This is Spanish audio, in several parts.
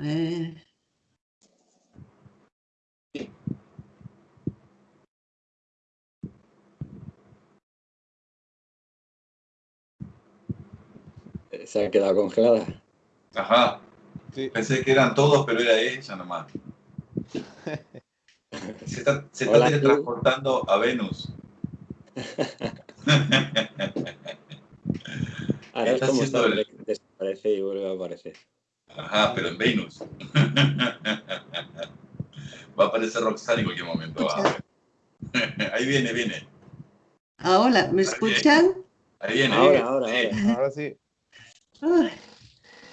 A ver. Se ha quedado congelada. Ajá. Pensé que eran todos, pero era ella nomás. Se está, se está teletransportando a Venus. Ahora es como está, desaparece y vuelve a aparecer. Ajá, pero en Venus. Va a aparecer Roxanne en cualquier momento. Ahí viene, viene. Ah, hola, ¿me escuchan? Ahí viene. Ahora, ahora, ahora. Ahora sí.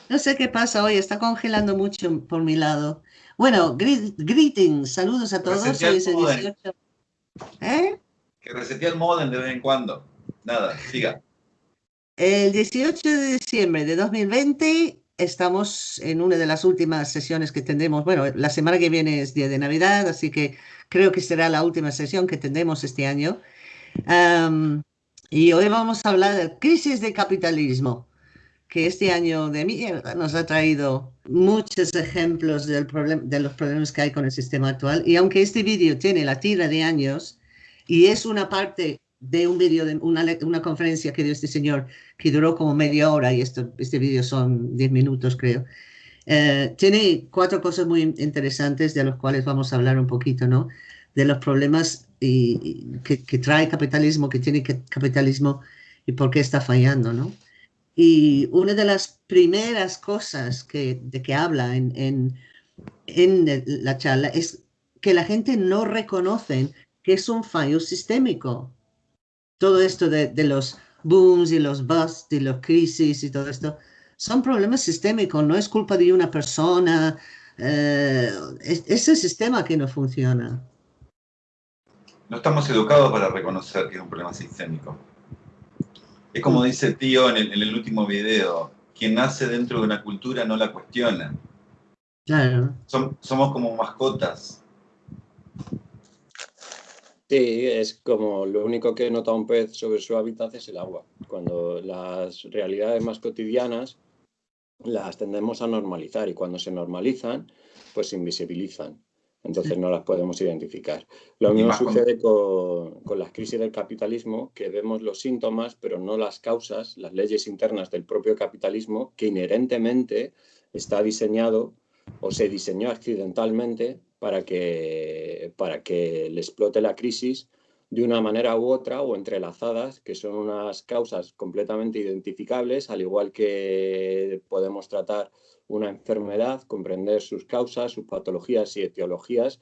no sé qué pasa hoy, está congelando mucho por mi lado. Bueno, greetings, saludos a todos. Hoy es el 18. ¿Eh? Que resetea el modem de vez en cuando. Nada, siga. El 18 de diciembre de 2020 estamos en una de las últimas sesiones que tendremos. Bueno, la semana que viene es día de Navidad, así que creo que será la última sesión que tendremos este año. y hoy vamos a hablar de crisis de capitalismo, que este año de mierda nos ha traído muchos ejemplos del de los problemas que hay con el sistema actual. Y aunque este vídeo tiene la tira de años y es una parte de un vídeo, de una, una, conferencia que dio este señor, que duró como media hora, y esto, este vídeo son 10 minutos, creo. Eh, tiene cuatro cosas muy interesantes de los cuales vamos a hablar un poquito, ¿no? De los problemas y, que, que, trae capitalismo, que tiene capitalismo y por qué está fallando, ¿no? Y una de las primeras cosas que, de que habla en, en, en la charla es que la gente no reconoce que es un fallo sistémico todo esto de, los booms y los busts y los crisis y todo esto, son problemas sistémicos, no es culpa de una persona, eh, es, el sistema que no funciona. No estamos educados para reconocer que es un problema sistémico. Es como dice el tío en el, último video, quien nace dentro de una cultura no la cuestiona. Claro. somos como mascotas. Sí, es como lo único que nota un pez sobre su hábitat es el agua. Cuando las realidades más cotidianas las tendemos a normalizar y cuando se normalizan, pues se invisibilizan. Entonces no las podemos identificar. Lo mismo sucede con, con, las crisis del capitalismo, que vemos los síntomas, pero no las causas, las leyes internas del propio capitalismo, que inherentemente está diseñado o se diseñó accidentalmente para que, para que le explote la crisis de una manera u otra o entrelazadas, que son unas causas completamente identificables, al igual que podemos tratar una enfermedad, comprender sus causas, sus patologías y etiologías,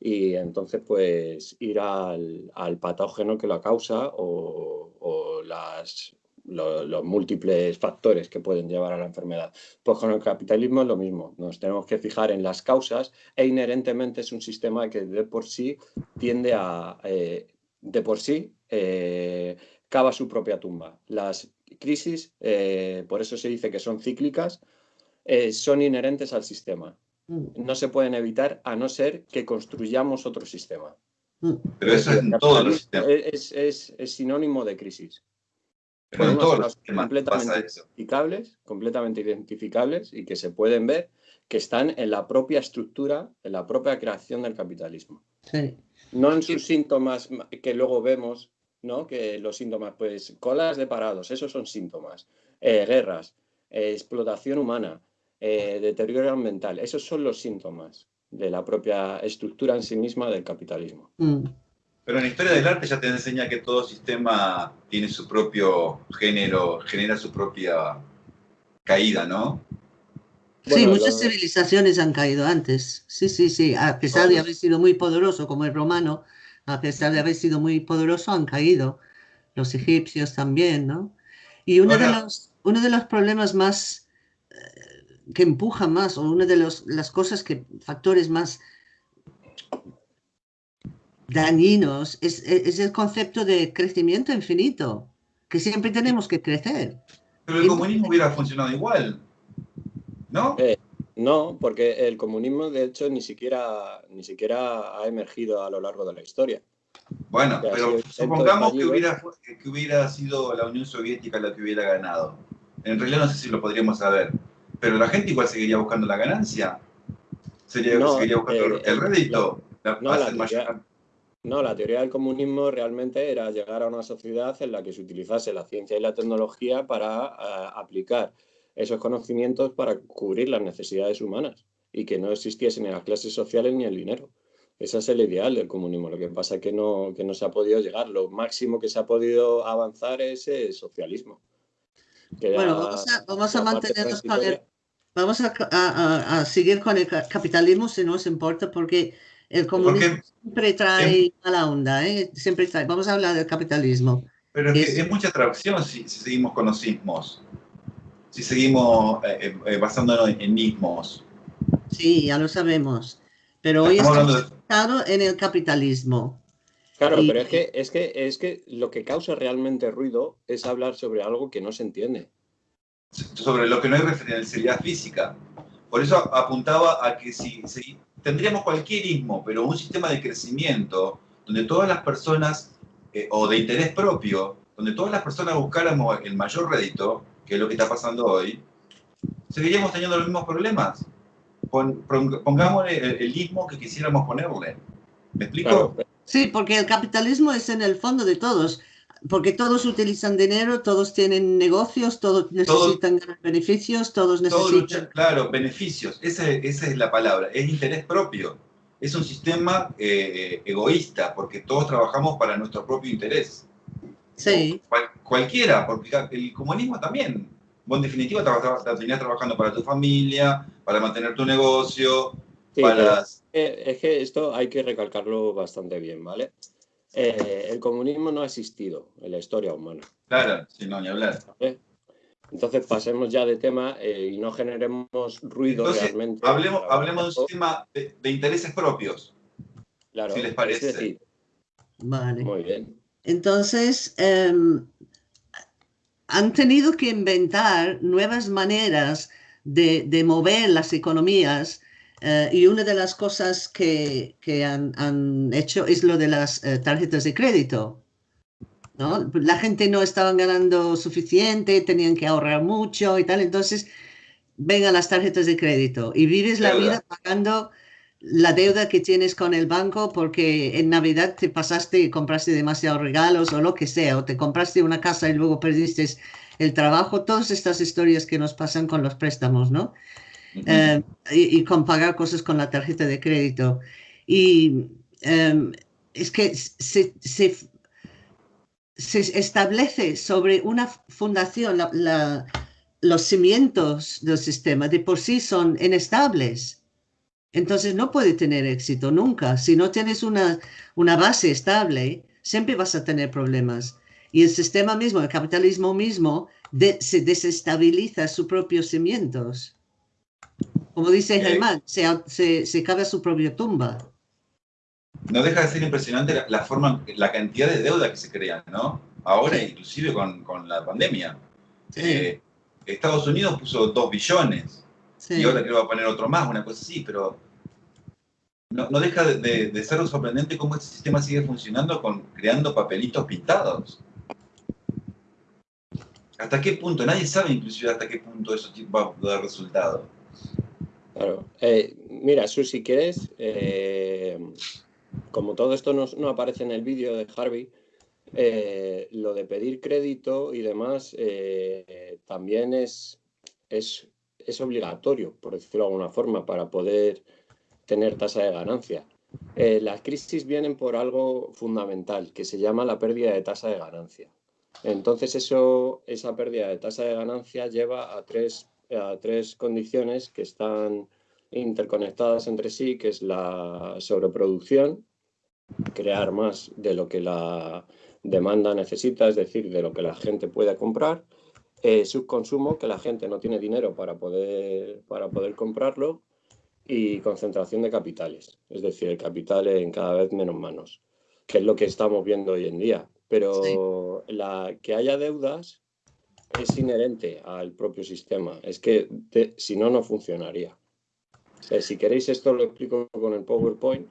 y entonces pues ir al, al patógeno que la causa o, o las, los múltiples factores que pueden llevar a la enfermedad. Pues con el capitalismo es lo mismo, nos tenemos que fijar en las causas e inherentemente es un sistema que de por sí tiende a, eh, de por sí, eh, cava su propia tumba. Las crisis, eh, por eso se dice que son cíclicas, son inherentes al sistema. Mm. No se pueden evitar a no ser que construyamos otro sistema. Mm. Pero eso es en todos los sistemas. es sinónimo de crisis completamente identificables, completamente identificables y que se pueden ver que están en la propia estructura, en la propia creación del capitalismo. No en sus síntomas que luego vemos, ¿no? Que los síntomas, pues, colas de parados, esos son síntomas. Eh, guerras, eh, explotación humana, eh, deterioro ambiental, esos son los síntomas de la propia estructura en sí misma del capitalismo. Mm. Pero en la historia del arte ya te enseña que todo sistema tiene su propio género, genera su propia caída, ¿no? Sí, muchas civilizaciones han caído antes. Sí, sí, sí. A pesar de haber sido muy poderoso, como el romano, a pesar de haber sido muy poderoso, han caído. Los egipcios también, ¿no? Y uno, de, los, uno de los problemas más eh, que empuja más, o una de los, las cosas que, factores más dañinos es, es, el concepto de crecimiento infinito, que siempre tenemos que crecer. Pero el comunismo hubiera funcionado igual, ¿no? Eh, no, porque el comunismo de hecho ni siquiera, ni siquiera ha emergido a lo largo de la historia. Bueno, pero supongamos que hubiera, que hubiera sido la Unión Soviética la que hubiera ganado. En realidad no sé si lo podríamos saber. pero la gente igual seguiría buscando la ganancia. Seguiría, buscando el eh, rédito. no, la teoría del comunismo realmente era llegar a una sociedad en la que se utilizase la ciencia y la tecnología para eh, aplicar esos conocimientos para cubrir las necesidades humanas y que no existiesen ni las clases sociales ni el dinero. Ese es el ideal del comunismo. Lo que pasa es que no, que no se ha podido llegar. Lo máximo que se ha podido avanzar es el socialismo. bueno, vamos a, mantenernos con el, Vamos a, seguir con el capitalismo si no os importa, porque el comunismo siempre trae mala onda, ¿eh? siempre trae. Vamos a hablar del capitalismo. Pero es, es mucha traducción si, seguimos con los sismos, si seguimos eh, eh, basándonos en ismos. Sí, ya lo sabemos. Pero hoy estamos hablando en el capitalismo. Claro, pero es que, es, que, es que lo que causa realmente ruido es hablar sobre algo que no se entiende. Sobre lo que no hay referencialidad física. Por eso apuntaba a que si, tendríamos cualquier ismo, pero un sistema de crecimiento donde todas las personas, eh, o de interés propio, donde todas las personas buscáramos el mayor rédito, que es lo que está pasando hoy, seguiríamos teniendo los mismos problemas pongámosle el, el, ismo que quisiéramos ponerle. ¿Me explico? Sí, porque el capitalismo es en el fondo de todos, porque todos utilizan dinero, todos tienen negocios, todos necesitan beneficios, todos necesitan... claro, beneficios, esa, esa, es la palabra, es interés propio. Es un sistema eh, egoísta, porque todos trabajamos para nuestro propio interés. Sí. cualquiera, porque el comunismo también vos en definitiva te trabajando para tu familia, para mantener tu negocio, para... Es que esto hay que recalcarlo bastante bien, ¿vale? Eh, el comunismo no ha existido en la historia humana. Claro, sin no, ni hablar. Entonces pasemos ya de tema eh, y no generemos ruido realmente. Hablemos, hablemos de un sistema de, intereses propios. Claro, si les parece. vale. Muy bien. Entonces, em, han tenido que inventar nuevas maneras de, mover las economías eh, y una de las cosas que, han, hecho es lo de las eh, tarjetas de crédito. ¿no? La gente no estaba ganando suficiente, tenían que ahorrar mucho y tal, entonces vengan las tarjetas de crédito y vives la vida pagando la deuda que tienes con el banco porque en Navidad te pasaste y compraste demasiados regalos o lo que sea, o te compraste una casa y luego perdiste el trabajo, todas estas historias que nos pasan con los préstamos, ¿no? Eh, y, con pagar cosas con la tarjeta de crédito. Y em, es que se, se, establece sobre una fundación, los cimientos del sistema de por sí son inestables entonces no puede tener éxito nunca. Si no tienes una, una base estable, siempre vas a tener problemas. Y el sistema mismo, el capitalismo mismo, se desestabiliza sus propios cimientos. Como dice Germán, se, se, se cabe su propia tumba. No deja de ser impresionante la, forma, la cantidad de deuda que se crea, ¿no? Ahora, inclusive con, con, la pandemia. Eh, Estados Unidos puso 2 billones. Y ahora creo que va a poner otro más, una cosa así, pero no, deja de, ser sorprendente cómo este sistema sigue funcionando con creando papelitos pintados. ¿Hasta qué punto? Nadie sabe inclusive hasta qué punto eso va a dar resultado. Claro. Eh, mira, Su, si quieres, eh, como todo esto no, aparece en el vídeo de Harvey, eh, lo de pedir crédito y demás también es, es, es obligatorio, por decirlo de alguna forma, para poder tener tasa de ganancia. Eh, las crisis vienen por algo fundamental, que se llama la pérdida de tasa de ganancia. Entonces, eso, esa pérdida de tasa de ganancia lleva a tres, a tres condiciones que están interconectadas entre sí, que es la sobreproducción, crear más de lo que la demanda necesita, es decir, de lo que la gente puede comprar, eh, subconsumo, que la gente no tiene dinero para poder, para poder comprarlo, y concentración de capitales, es decir, el capital en cada vez menos manos, que es lo que estamos viendo hoy en día. Pero la, que haya deudas es inherente al propio sistema, es que si no, no funcionaría. si queréis esto lo explico con el PowerPoint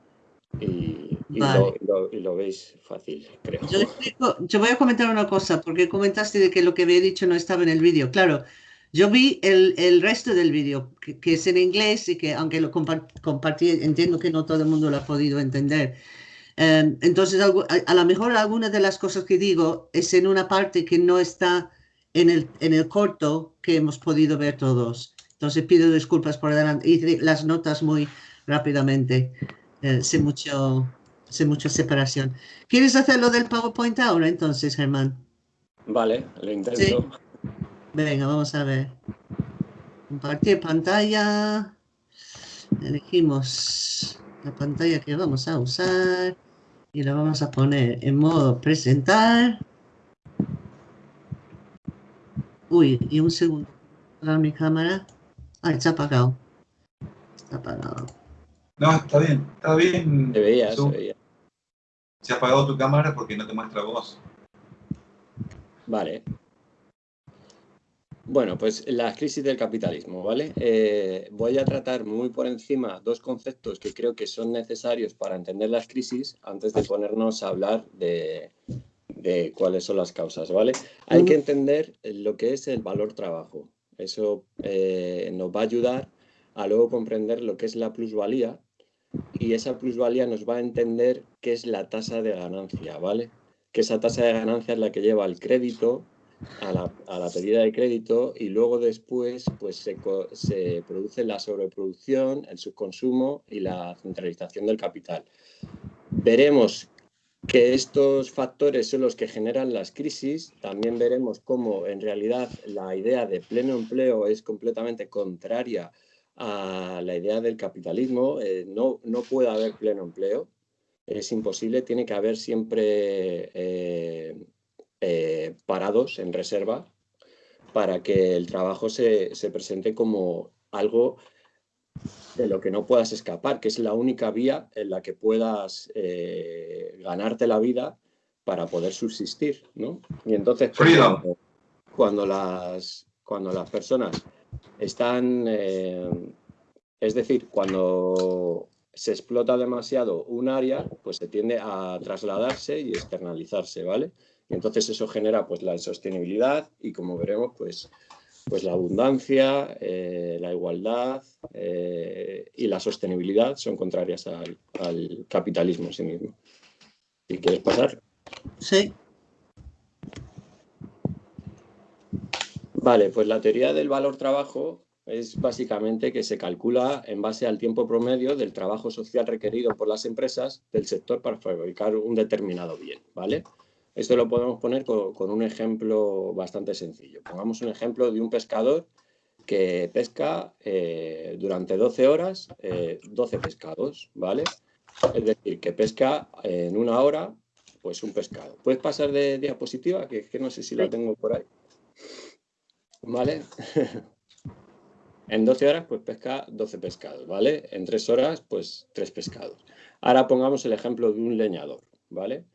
y, lo, veis fácil, creo. Yo, yo, voy a comentar una cosa, porque comentaste de que lo que había dicho no estaba en el vídeo. Claro, Yo vi el, el resto del vídeo, que, que, es en inglés y que aunque lo compartí, entiendo que no todo el mundo lo ha podido entender. Um, entonces, a, a lo mejor algunas de las cosas que digo es en una parte que no está en el, en el corto que hemos podido ver todos. Entonces pido disculpas por adelante. Hice las notas muy rápidamente. Eh, sé, mucho, sé mucha separación. ¿Quieres hacerlo del PowerPoint ahora entonces, Germán? Vale, lo intento. Venga, vamos a ver. Compartir pantalla. Elegimos la pantalla que vamos a usar y la vamos a poner en modo presentar. Uy, y un segundo. Para mi cámara. Ah, está apagado. Está apagado. No, está bien, está bien. Se veía, se veía. Se ha apagado tu cámara porque no te muestra voz. Vale. Bueno, pues la crisis del capitalismo, ¿vale? Eh, voy a tratar muy por encima dos conceptos que creo que son necesarios para entender las crisis antes de ponernos a hablar de, de cuáles son las causas, ¿vale? Hay que entender lo que es el valor trabajo. Eso eh, nos va a ayudar a luego comprender lo que es la plusvalía y esa plusvalía nos va a entender qué es la tasa de ganancia, ¿vale? Que esa tasa de ganancia es la que lleva al crédito, a la, a la pedida de crédito y luego después pues se, se produce la sobreproducción, el subconsumo y la centralización del capital. Veremos que estos factores son los que generan las crisis. También veremos cómo en realidad la idea de pleno empleo es completamente contraria a la idea del capitalismo. Eh, no, no puede haber pleno empleo, es imposible, tiene que haber siempre eh, eh, parados en reserva para que el trabajo se, se presente como algo de lo que no puedas escapar, que es la única vía en la que puedas eh, ganarte la vida para poder subsistir, ¿no? Y entonces cuando, cuando, las, cuando las personas están, eh, es decir, cuando se explota demasiado un área, pues se tiende a trasladarse y externalizarse, ¿vale? Y entonces eso genera pues la insostenibilidad y como veremos, pues pues la abundancia, eh, la igualdad eh, y la sostenibilidad son contrarias al, capitalismo en sí mismo. ¿Y quieres pasar? Sí. Vale, pues la teoría del valor trabajo es básicamente que se calcula en base al tiempo promedio del trabajo social requerido por las empresas del sector para fabricar un determinado bien, ¿vale? Esto lo podemos poner con, un ejemplo bastante sencillo. Pongamos un ejemplo de un pescador que pesca eh, durante 12 horas 12 eh, pescados, ¿vale? Es decir, que pesca en una hora pues un pescado. ¿Puedes pasar de diapositiva? Que, que no sé si la tengo por ahí. ¿Vale? en 12 horas pues pesca 12 pescados, ¿vale? En 3 horas pues 3 pescados. Ahora pongamos el ejemplo de un leñador, ¿vale?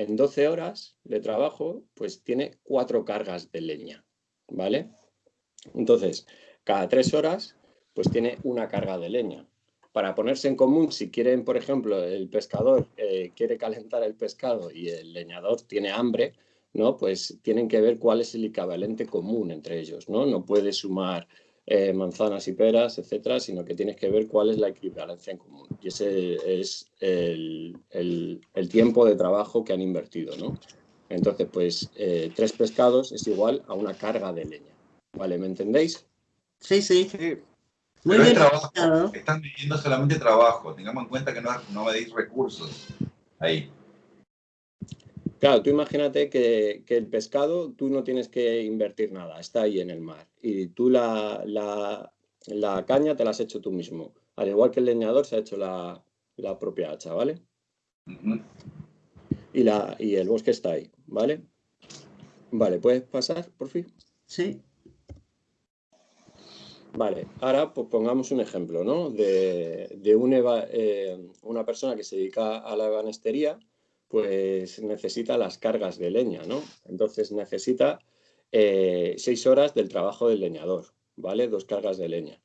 En 12 horas de trabajo, pues tiene cuatro cargas de leña, ¿vale? Entonces, cada tres horas, pues tiene una carga de leña. Para ponerse en común, si quieren, por ejemplo, el pescador eh, quiere calentar el pescado y el leñador tiene hambre, ¿no? Pues tienen que ver cuál es el equivalente común entre ellos, ¿no? No puede sumar eh, manzanas y peras, etcétera, sino que tienes que ver cuál es la equivalencia en común. Y ese es el, tiempo de trabajo que han invertido, ¿no? Entonces, pues, eh, tres pescados es igual a una carga de leña. ¿Vale? ¿Me entendéis? Sí, sí. Muy bien. trabajo. Están viviendo solamente trabajo. Tengamos en cuenta que no, no me deis recursos ahí. Claro, tú imagínate que, el pescado tú no tienes que invertir nada, está ahí en el mar. Y tú la, caña te la has hecho tú mismo. Al igual que el leñador se ha hecho la, propia hacha, ¿vale? y, la, y el bosque está ahí, ¿vale? Vale, ¿puedes pasar, por fin? Sí. Vale, ahora pues pongamos un ejemplo, ¿no? De, de eh, una persona que se dedica a la ebanistería pues necesita las cargas de leña, ¿no? Entonces necesita eh, seis horas del trabajo del leñador, ¿vale? Dos cargas de leña.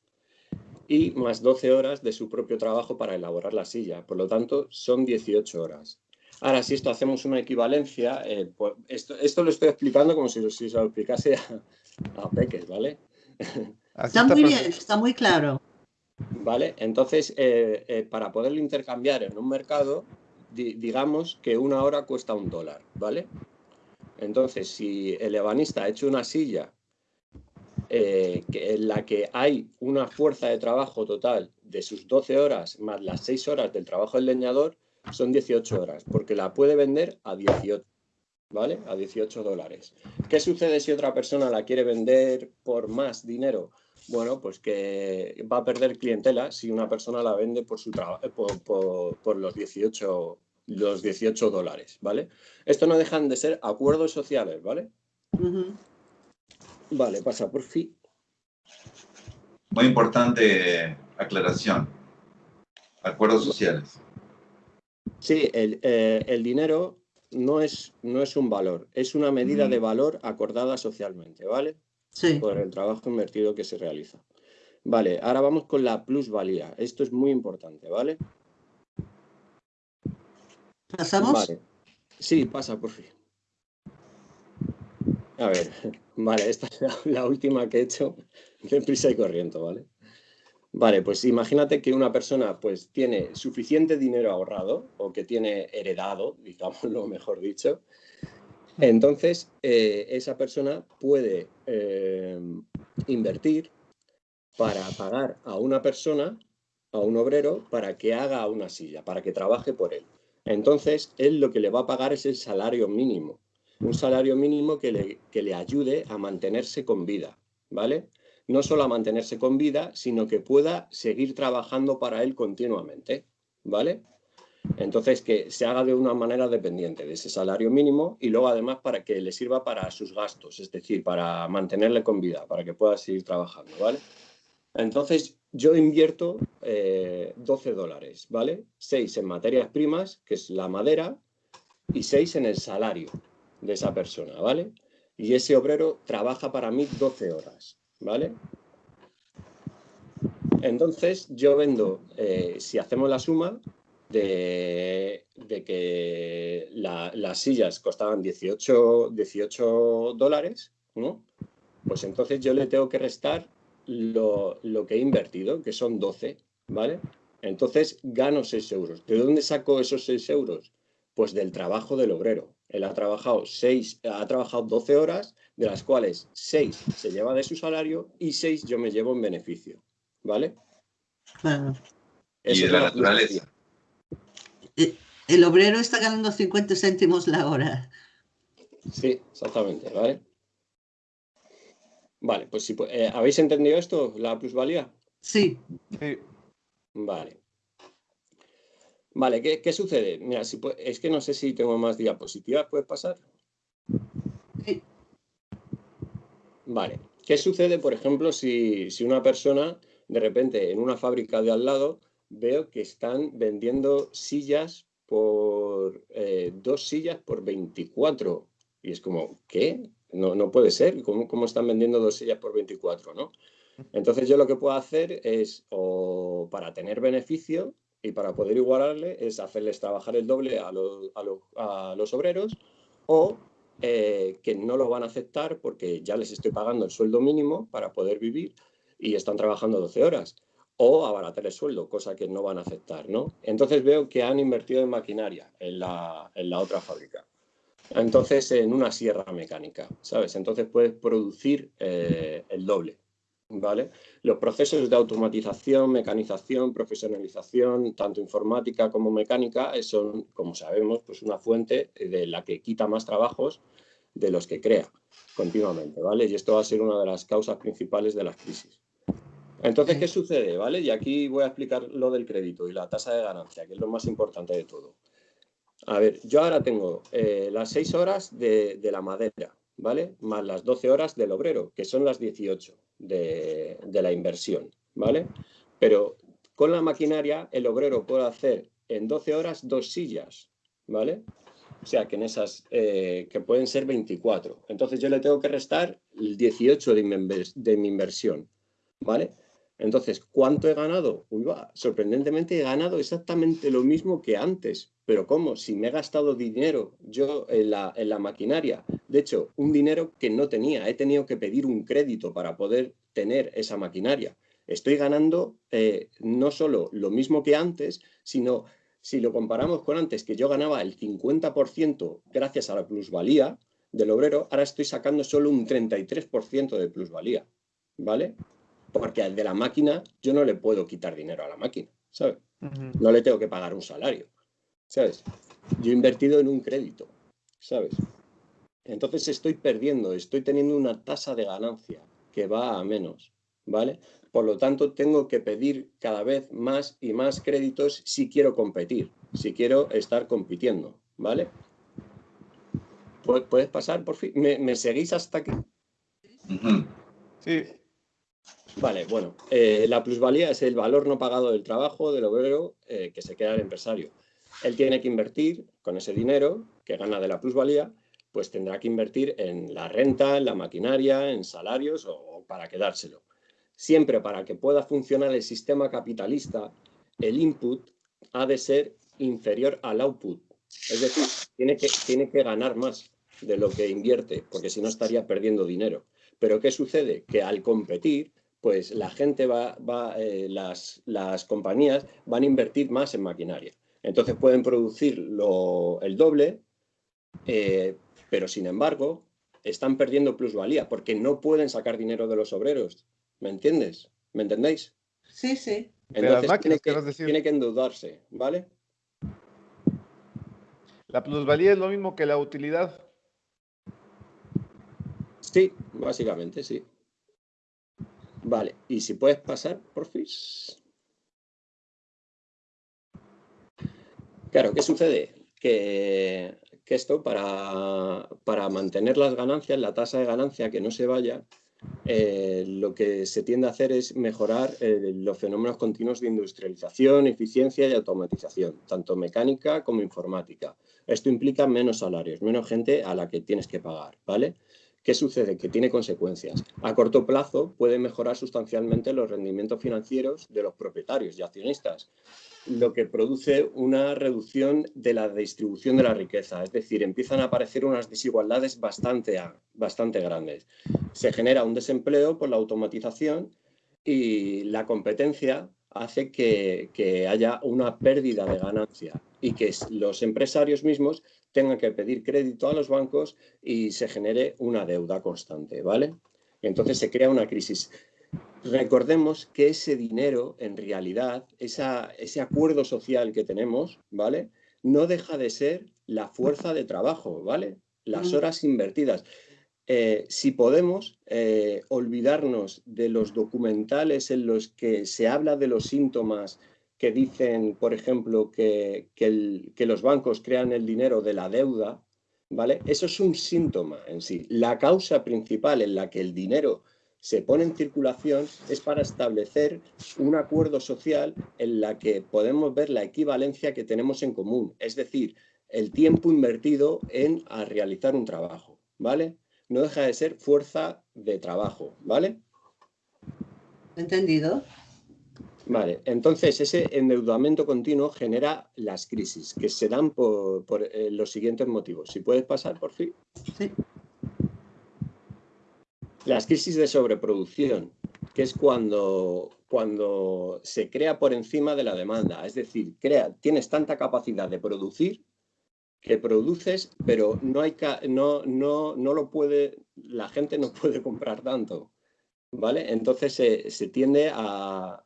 Y más 12 horas de su propio trabajo para elaborar la silla. Por lo tanto, son 18 horas. Ahora, si esto hacemos una equivalencia, eh, pues esto, lo estoy explicando como si, se lo explicase a, a Peques, ¿vale? está, muy bien, está muy claro. ¿Vale? Entonces, eh, eh, para poderlo intercambiar en un mercado, digamos que una hora cuesta un dólar, ¿vale? Entonces, si el ebanista ha hecho una silla eh, en la que hay una fuerza de trabajo total de sus 12 horas más las 6 horas del trabajo del leñador, son 18 horas, porque la puede vender a 18, ¿vale? A 18 dólares. ¿Qué sucede si otra persona la quiere vender por más dinero? Bueno, pues que va a perder clientela si una persona la vende por, su por, por, los 18 los 18 dólares, ¿vale? Esto no dejan de ser acuerdos sociales, ¿vale? Vale, pasa por fin. Muy importante aclaración. Acuerdos sociales. Sí, el, eh, dinero no es, no es un valor, es una medida de valor acordada socialmente, ¿vale? Sí. Por el trabajo invertido que se realiza. Vale, ahora vamos con la plusvalía. Esto es muy importante, ¿vale? ¿Pasamos? Sí, pasa, por fin. A ver, vale, esta es la, última que he hecho de prisa y corriente, ¿vale? Vale, pues imagínate que una persona pues tiene suficiente dinero ahorrado o que tiene heredado, lo mejor dicho. Entonces, eh, esa persona puede eh, invertir para pagar a una persona, a un obrero, para que haga una silla, para que trabaje por él. Entonces, él lo que le va a pagar es el salario mínimo, un salario mínimo que le, que le ayude a mantenerse con vida, ¿vale? No solo a mantenerse con vida, sino que pueda seguir trabajando para él continuamente, ¿vale? Entonces, que se haga de una manera dependiente de ese salario mínimo y luego además para que le sirva para sus gastos, es decir, para mantenerle con vida, para que pueda seguir trabajando, ¿vale? Entonces, yo invierto 12 eh, dólares, ¿vale? 6 en materias primas, que es la madera, y 6 en el salario de esa persona, ¿vale? Y ese obrero trabaja para mí 12 horas, ¿vale? Entonces, yo vendo, eh, si hacemos la suma de, que las sillas costaban 18, 18 dólares, ¿no? Pues entonces yo le tengo que restar lo, que he invertido, que son 12, ¿vale? Entonces gano 6 euros. ¿De dónde saco esos 6 euros? Pues del trabajo del obrero. Él ha trabajado, 6, ha trabajado 12 horas, de las cuales 6 se lleva de su salario y 6 yo me llevo en beneficio, ¿vale? y de la, naturaleza. Eh, el obrero está ganando 50 céntimos la hora. Sí, exactamente, ¿vale? Vale, pues si eh, ¿habéis entendido esto, la plusvalía? Sí. Vale. Vale, ¿qué, sucede? Mira, si, es que no sé si tengo más diapositivas, ¿puedes pasar? Sí. Vale, ¿qué sucede, por ejemplo, si, una persona, de repente, en una fábrica de al lado, veo que están vendiendo sillas por, eh, dos sillas por 24? Y es como, ¿qué? No, no puede ser. ¿Cómo, están vendiendo dos sillas por 24? ¿no? Entonces yo lo que puedo hacer es, o para tener beneficio y para poder igualarle, es hacerles trabajar el doble a los, a los, obreros o eh, que no lo van a aceptar porque ya les estoy pagando el sueldo mínimo para poder vivir y están trabajando 12 horas o abaratar el sueldo, cosa que no van a aceptar, ¿no? Entonces veo que han invertido en maquinaria en la, en la otra fábrica. Entonces, en una sierra mecánica, ¿sabes? Entonces puedes producir eh, el doble, ¿vale? Los procesos de automatización, mecanización, profesionalización, tanto informática como mecánica, son, como sabemos, pues una fuente de la que quita más trabajos de los que crea continuamente, ¿vale? Y esto va a ser una de las causas principales de las crisis. Entonces, ¿qué sucede? ¿Vale? Y aquí voy a explicar lo del crédito y la tasa de ganancia, que es lo más importante de todo. A ver, yo ahora tengo eh, las 6 horas de, la madera, ¿vale? Más las 12 horas del obrero, que son las 18 de, la inversión, ¿vale? Pero con la maquinaria el obrero puede hacer en 12 horas dos sillas, ¿vale? O sea, que en esas, eh, que pueden ser 24. Entonces yo le tengo que restar el 18 de de mi inversión, ¿vale? Entonces, ¿cuánto he ganado? Uy, va, sorprendentemente he ganado exactamente lo mismo que antes. Pero ¿cómo? Si me he gastado dinero yo en la, maquinaria. De hecho, un dinero que no tenía. He tenido que pedir un crédito para poder tener esa maquinaria. Estoy ganando eh, no solo lo mismo que antes, sino si lo comparamos con antes, que yo ganaba el 50% gracias a la plusvalía del obrero, ahora estoy sacando solo un 33% de plusvalía, ¿vale? Porque al de la máquina yo no le puedo quitar dinero a la máquina, ¿sabes? No le tengo que pagar un salario, ¿sabes? Yo he invertido en un crédito, ¿sabes? Entonces estoy perdiendo, estoy teniendo una tasa de ganancia que va a menos, ¿vale? Por lo tanto, tengo que pedir cada vez más y más créditos si quiero competir, si quiero estar compitiendo, ¿vale? ¿Puedes pasar, por fin? ¿Me, seguís hasta aquí? Sí. Vale, bueno, eh, la plusvalía es el valor no pagado del trabajo del obrero eh, que se queda el empresario. Él tiene que invertir con ese dinero que gana de la plusvalía, pues tendrá que invertir en la renta, en la maquinaria, en salarios o para quedárselo. Siempre para que pueda funcionar el sistema capitalista, el input ha de ser inferior al output. Es decir, tiene que, tiene que ganar más de lo que invierte, porque si no estaría perdiendo dinero. Pero ¿qué sucede? Que al competir, pues la gente va, va eh, las, las, compañías van a invertir más en maquinaria. Entonces pueden producir lo, el doble, eh, pero sin embargo están perdiendo plusvalía porque no pueden sacar dinero de los obreros. ¿Me entiendes? ¿Me entendéis? Sí, sí. Entonces tiene, que, tiene que endeudarse, ¿vale? ¿La plusvalía es lo mismo que la utilidad? Sí, básicamente, sí. Vale, y si puedes pasar, por fin. Claro, ¿qué sucede? Que, que esto, para, para mantener las ganancias, la tasa de ganancia que no se vaya, eh, lo que se tiende a hacer es mejorar eh, los fenómenos continuos de industrialización, eficiencia y automatización, tanto mecánica como informática. Esto implica menos salarios, menos gente a la que tienes que pagar, ¿vale? ¿Qué sucede? Que tiene consecuencias. A corto plazo puede mejorar sustancialmente los rendimientos financieros de los propietarios y accionistas, lo que produce una reducción de la distribución de la riqueza. Es decir, empiezan a aparecer unas desigualdades bastante, bastante grandes. Se genera un desempleo por la automatización y la competencia hace que, que haya una pérdida de ganancia y que los empresarios mismos tengan que pedir crédito a los bancos y se genere una deuda constante, ¿vale? entonces se crea una crisis recordemos que ese dinero, en realidad, ese acuerdo social que tenemos, ¿vale? No deja de ser la fuerza de trabajo, ¿vale? Las horas invertidas. Eh, si podemos eh, olvidarnos de los documentales en los que se habla de los síntomas que dicen, por ejemplo, que, que los bancos crean el dinero de la deuda, ¿vale? Eso es un síntoma en sí. La causa principal en la que el dinero se pone en circulación es para establecer un acuerdo social en la que podemos ver la equivalencia que tenemos en común, es decir, el tiempo invertido en realizar un trabajo, ¿vale? No deja de ser fuerza de trabajo, ¿vale? ¿Entendido? Vale, entonces ese endeudamiento continuo genera las crisis que se dan por, eh, los siguientes motivos. Si puedes pasar, por fin. Sí. Las crisis de sobreproducción, que es cuando, cuando se crea por encima de la demanda. Es decir, crea, tienes tanta capacidad de producir que produces, pero no, hay, no, no, no lo puede, la gente no puede comprar tanto. ¿Vale? Entonces se, tiende a,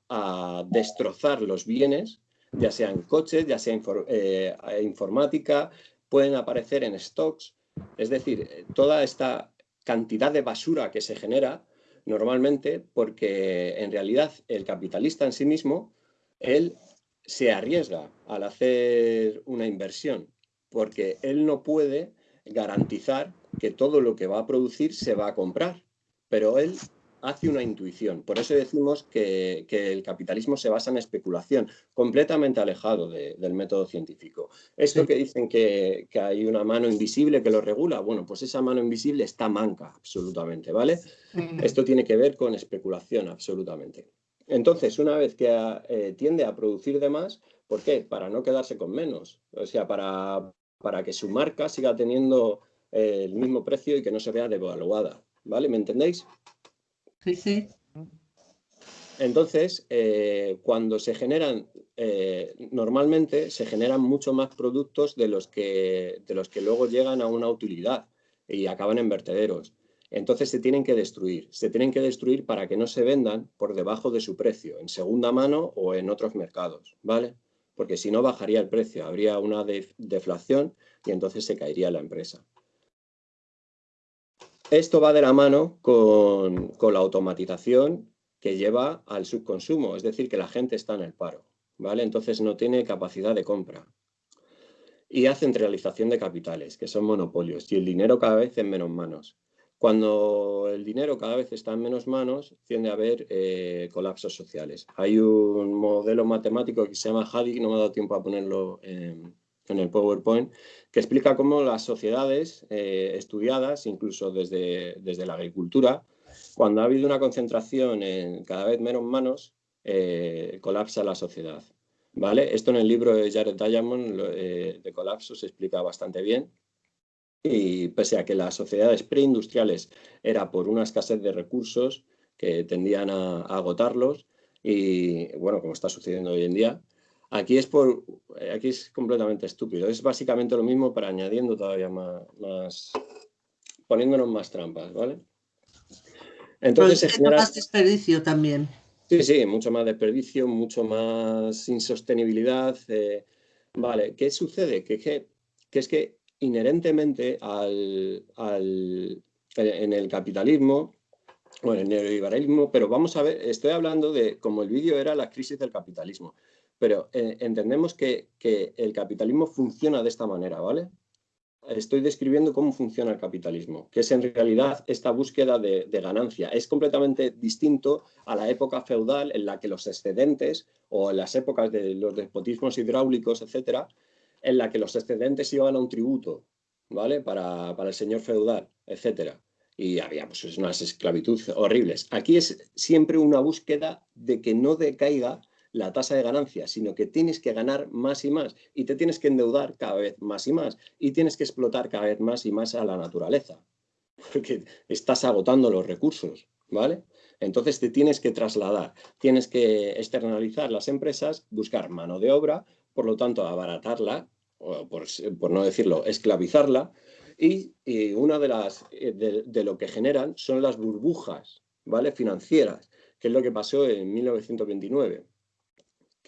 destrozar los bienes, ya sean coches, ya sea eh, informática, pueden aparecer en stocks. Es decir, toda esta cantidad de basura que se genera normalmente porque en realidad el capitalista en sí mismo, él se arriesga al hacer una inversión porque él no puede garantizar que todo lo que va a producir se va a comprar, pero él hace una intuición. Por eso decimos que, el capitalismo se basa en especulación, completamente alejado del método científico. Esto que dicen que, hay una mano invisible que lo regula, bueno, pues esa mano invisible está manca, absolutamente, ¿vale? Esto tiene que ver con especulación, absolutamente. Entonces, una vez que eh, tiende a producir de más, ¿por qué? Para no quedarse con menos, o sea, para, para que su marca siga teniendo eh, el mismo precio y que no se vea devaluada, ¿vale? ¿Me entendéis? Sí. Entonces, eh, cuando se generan, eh, normalmente se generan mucho más productos de los, que, de los que luego llegan a una utilidad y acaban en vertederos. Entonces se tienen que destruir. Se tienen que destruir para que no se vendan por debajo de su precio, en segunda mano o en otros mercados, ¿vale? Porque si no bajaría el precio, habría una deflación y entonces se caería la empresa. Esto va de la mano con, la automatización que lleva al subconsumo, es decir, que la gente está en el paro, ¿vale? Entonces no tiene capacidad de compra. Y hace centralización de capitales, que son monopolios, y el dinero cada vez en menos manos. Cuando el dinero cada vez está en menos manos, tiende a haber eh, colapsos sociales. Hay un modelo matemático que se llama HADIC, no me ha dado tiempo a ponerlo en, el PowerPoint, que explica cómo las sociedades eh, estudiadas, incluso desde, desde la agricultura, cuando ha habido una concentración en cada vez menos manos, eh, colapsa la sociedad. ¿Vale? Esto en el libro de Jared Diamond de Colapso se explica bastante bien y pese a que las sociedades preindustriales era por una escasez de recursos que tendían a, agotarlos y bueno, como está sucediendo hoy en día, aquí es, por, aquí es completamente estúpido. Es básicamente lo mismo para añadiendo todavía más, poniéndonos más trampas, ¿vale? Entonces se genera... más desperdicio también. Sí, sí, mucho más desperdicio, mucho más insostenibilidad. Eh, vale, ¿qué sucede? Que, que, que es que inherentemente al, en el capitalismo o en el neoliberalismo, pero vamos a ver, estoy hablando de, como el vídeo era la crisis del capitalismo, pero eh, entendemos que, el capitalismo funciona de esta manera, ¿vale? Estoy describiendo cómo funciona el capitalismo, que es en realidad esta búsqueda de, ganancia. Es completamente distinto a la época feudal en la que los excedentes o en las épocas de los despotismos hidráulicos, etcétera, en la que los excedentes iban a un tributo, ¿vale? Para, el señor feudal, etcétera. Y había pues, unas esclavitudes horribles. Aquí es siempre una búsqueda de que no decaiga la tasa de ganancia, sino que tienes que ganar más y más y te tienes que endeudar cada vez más y más y tienes que explotar cada vez más y más a la naturaleza, porque estás agotando los recursos, ¿vale? Entonces te tienes que trasladar, tienes que externalizar las empresas, buscar mano de obra por lo tanto, abaratarla, o por, no decirlo, esclavizarla, y, una de las eh, de, lo que generan son las burbujas ¿vale? financieras, que es lo que pasó en 1929,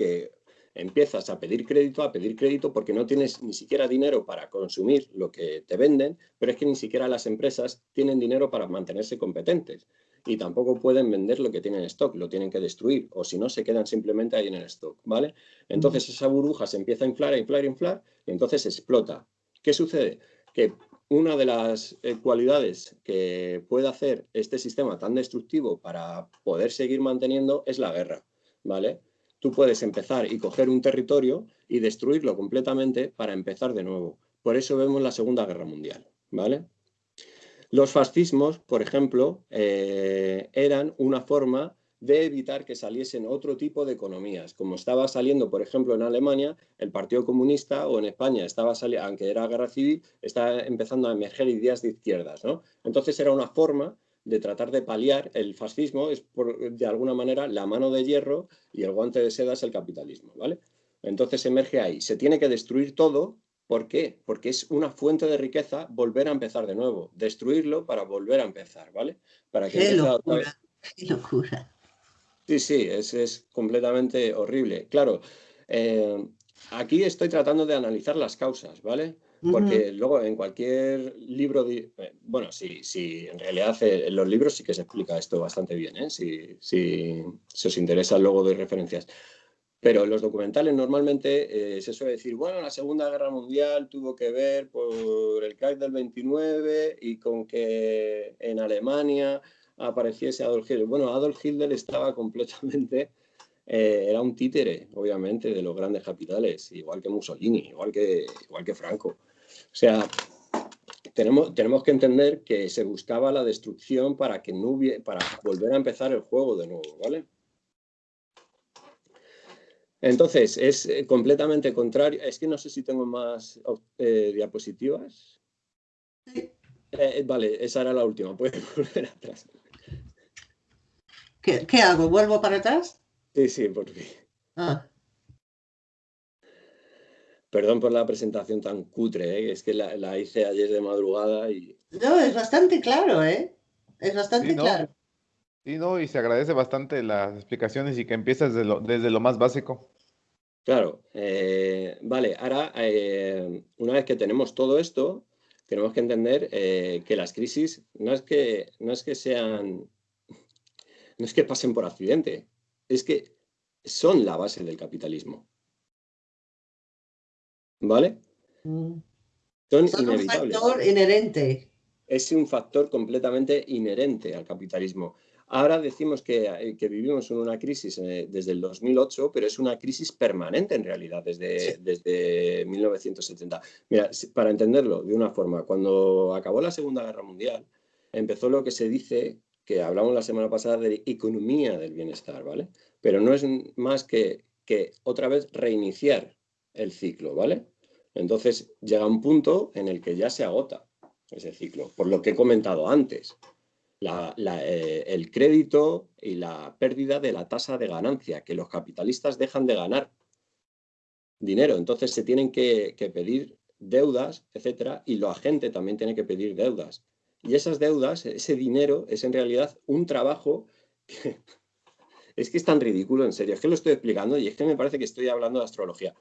que empiezas a pedir crédito, a pedir crédito porque no tienes ni siquiera dinero para consumir lo que te venden, pero es que ni siquiera las empresas tienen dinero para mantenerse competentes y tampoco pueden vender lo que tienen en stock, lo tienen que destruir, o si no, se quedan simplemente ahí en el stock, ¿vale? Entonces esa burbuja se empieza a inflar, a inflar, a inflar, y entonces explota. ¿Qué sucede? Que una de las eh, cualidades que puede hacer este sistema tan destructivo para poder seguir manteniendo es la guerra, ¿vale? Tú puedes empezar y coger un territorio y destruirlo completamente para empezar de nuevo. Por eso vemos la Segunda Guerra Mundial, ¿vale? Los fascismos, por ejemplo, eh, eran una forma de evitar que saliesen otro tipo de economías, como estaba saliendo, por ejemplo, en Alemania, el Partido Comunista, o en España, estaba saliendo, aunque era guerra civil, estaba empezando a emerger ideas de izquierdas. ¿no? Entonces era una forma de tratar de paliar el fascismo, es de alguna manera la mano de hierro y el guante de seda es el capitalismo. ¿vale? Entonces emerge ahí, se tiene que destruir todo ¿Por qué? Porque es una fuente de riqueza volver a empezar de nuevo, destruirlo para volver a empezar, ¿vale? Para que qué locura, qué locura. Sí, sí, es, completamente horrible. Claro, eh, aquí estoy tratando de analizar las causas, ¿vale? Porque luego en cualquier libro, eh, bueno, sí, sí, en realidad eh, en los libros sí que se explica esto bastante bien, ¿eh? Si, si, si os interesa luego doy referencias. Pero en los documentales normalmente eh, se suele decir, bueno, la Segunda Guerra Mundial tuvo que ver por el crack del 29 y con que en Alemania apareciese Adolf Hitler. Bueno, Adolf Hitler estaba completamente, eh, era un títere, obviamente, de los grandes capitales, igual que Mussolini, igual que, igual que Franco. O sea, tenemos, tenemos que entender que se buscaba la destrucción para, que no hubiera, para volver a empezar el juego de nuevo, ¿vale? Entonces, es eh, completamente contrario. Es que no sé si tengo más eh, diapositivas. Eh, vale, esa era la última. Puedes volver atrás. ¿Qué, ¿Qué, hago? ¿Vuelvo para atrás? Sí, sí, por fin. Ah. Perdón por la presentación tan cutre, ¿eh? es que la, la, hice ayer de madrugada y... No, es bastante claro, ¿eh? Es bastante sí, ¿no? claro. Sí, no, y se agradece bastante las explicaciones y que empiezas desde lo, desde lo más básico. Claro, eh, vale, ahora eh, una vez que tenemos todo esto, tenemos que entender eh, que las crisis no es que, no es que sean, no es que pasen por accidente, es que son la base del capitalismo. ¿Vale? Mm. Son, Son un factor inherente. Es un factor completamente inherente al capitalismo. Ahora decimos que, eh, que vivimos en una crisis eh, desde el 2008, pero es una crisis permanente en realidad desde, Sí. desde 1970. Mira, para entenderlo de una forma, cuando acabó la Segunda Guerra Mundial, empezó lo que se dice, que hablamos la semana pasada de economía del bienestar, ¿vale? Pero no es más que, que otra vez reiniciar el ciclo, ¿vale? Entonces llega un punto en el que ya se agota ese ciclo, por lo que he comentado antes eh, el crédito y la pérdida de la tasa de ganancia, que los capitalistas dejan de ganar dinero. Entonces se tienen que, que pedir deudas, etcétera, y la gente también tiene que pedir deudas. Y esas deudas, ese dinero, es en realidad un trabajo que es que es tan ridículo, en serio. Es que lo estoy explicando y es que me parece que estoy hablando de astrología.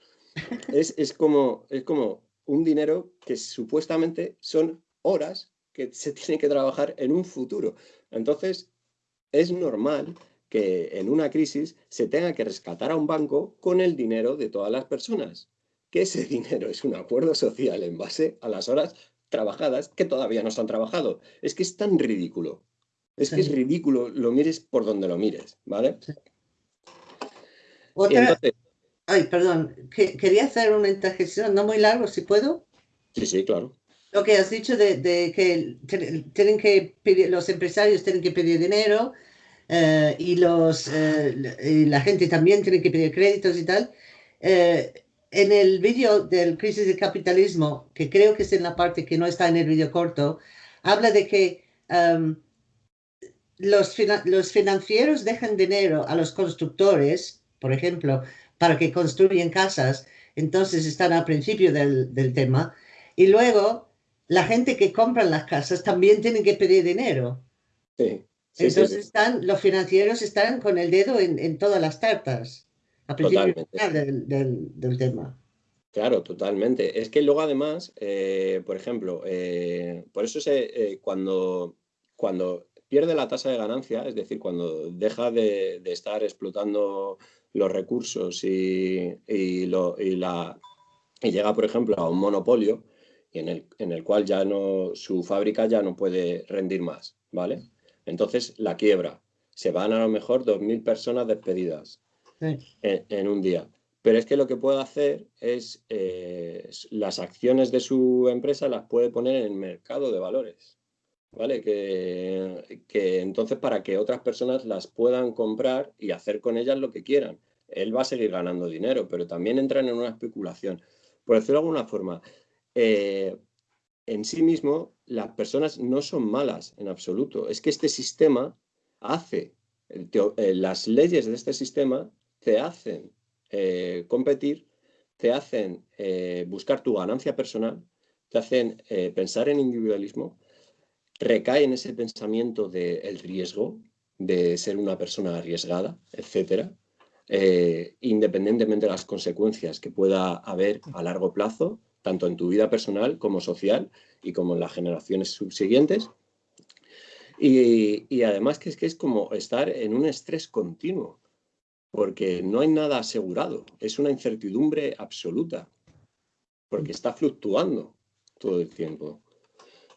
Es, es como, es como un dinero que supuestamente son horas que se tiene que trabajar en un futuro. Entonces, es normal que en una crisis se tenga que rescatar a un banco con el dinero de todas las personas. Que ese dinero es un acuerdo social en base a las horas trabajadas que todavía no se han trabajado. Es que es tan ridículo. Es que es Sí. ridículo, lo mires por donde lo mires, ¿vale? Y Otra, entonces, ay, perdón, que, quería hacer una interjección, no muy largo, si puedo. sí, sí, claro. Lo que has dicho de, de que tienen que pedir, los empresarios tienen que pedir dinero eh, y, los, eh, y la gente también tiene que pedir créditos y tal. Eh, en el vídeo del crisis del capitalismo, que creo que es en la parte que no está en el vídeo corto, habla de que em, los, los financieros dejan dinero a los constructores, por ejemplo, para que construyan casas, entonces están al principio del, del tema, y luego la gente que compra las casas también tiene que pedir dinero. Sí, Entonces sí. están, los financieros están con el dedo en, en todas las tartas, al principio del, del- del tema. Claro, totalmente. Es que luego además, eh, por ejemplo, eh, por eso se, eh, cuando, cuando pierde la tasa de ganancia, es decir, cuando deja de, de estar explotando los recursos y, y lo- y la, y llega, por ejemplo, a un monopolio y en el, en el cual ya no, su fábrica ya no puede rendir más, ¿vale? Entonces la quiebra. Se van a lo mejor 2.000 personas despedidas Sí. en, en un día. Pero es que lo que puede hacer es eh, las acciones de su empresa las puede poner en el mercado de valores. ¿Vale? Que, que entonces para que otras personas las puedan comprar y hacer con ellas lo que quieran. Él va a seguir ganando dinero, pero también entran en una especulación. Por decirlo de alguna forma, eh, en sí mismo las personas no son malas en absoluto. Es que este sistema hace, eh, las leyes de este sistema te hacen eh, competir, te hacen buscar tu ganancia personal, te hacen pensar en individualismo, recae en ese pensamiento del riesgo, de ser una persona arriesgada, etcétera, eh, independientemente de las consecuencias que pueda haber a largo plazo, tanto en tu vida personal como social y como en las generaciones subsiguientes. Y, y además que es que es como estar en un estrés continuo, porque no hay nada asegurado, es una incertidumbre absoluta, porque está fluctuando todo el tiempo.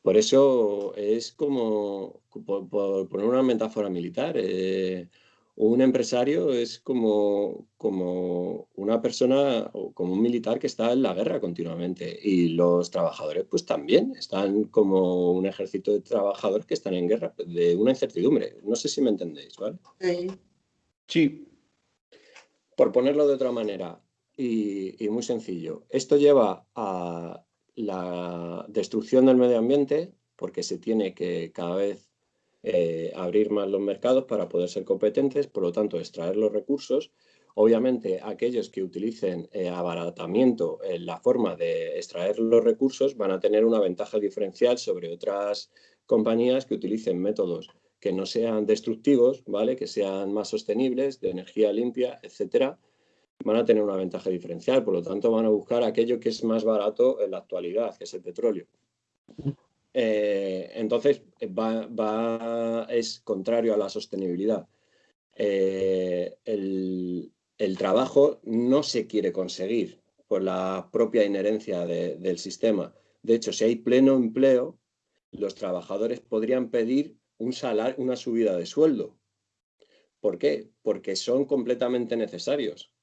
Por eso es como, por, por poner una metáfora militar, eh, un empresario es como, como una persona o como un militar que está en la guerra continuamente y los trabajadores pues también están como un ejército de trabajadores que están en guerra de una incertidumbre. No sé si me entendéis, ¿vale? Sí. Sí, Por ponerlo de otra manera y, y muy sencillo, esto lleva a la destrucción del medio ambiente porque se tiene que cada vez eh, abrir más los mercados para poder ser competentes, por lo tanto, extraer los recursos. Obviamente, aquellos que utilicen eh, abaratamiento en la forma de extraer los recursos van a tener una ventaja diferencial sobre otras compañías que utilicen métodos que no sean destructivos, ¿vale? que sean más sostenibles, de energía limpia, etcétera, van a tener una ventaja diferencial. Por lo tanto, van a buscar aquello que es más barato en la actualidad, que es el petróleo. Eh, entonces, es contrario a la sostenibilidad. Eh, el, trabajo no se quiere conseguir por la propia inherencia del sistema. De hecho, si hay pleno empleo, los trabajadores podrían pedir un salario, una subida de sueldo. ¿Por qué? Porque son completamente necesarios.